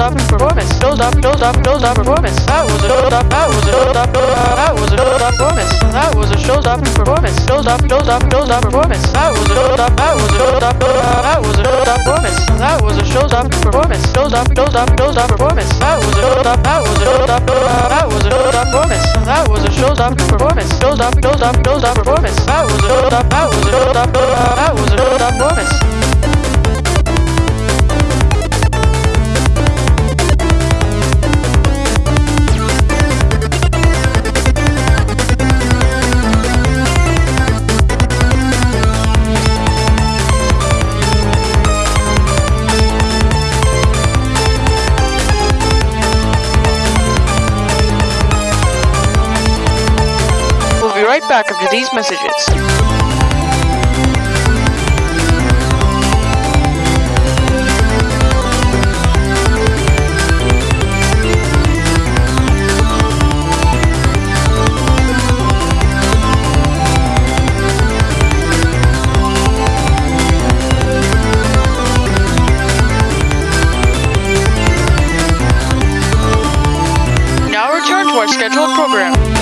showstopper, showstopper, showstopper performance. That was a showstopper, that was a showstopper, that was a showstopper performance. That was a showstopper performance. Showstopper, showstopper, showstopper performance. That was a showstopper, that was a showstopper, that was a showstopper performance. That was a showstopper performance. Showstopper, showstopper, showstopper performance. That was a showstopper, that was a showstopper, that was a showstopper performance. That was a showstopper performance. Showstopper, showstopper, showstopper performance. That was a that was a showstopper, that was a showstopper right back after these messages. Scheduled program.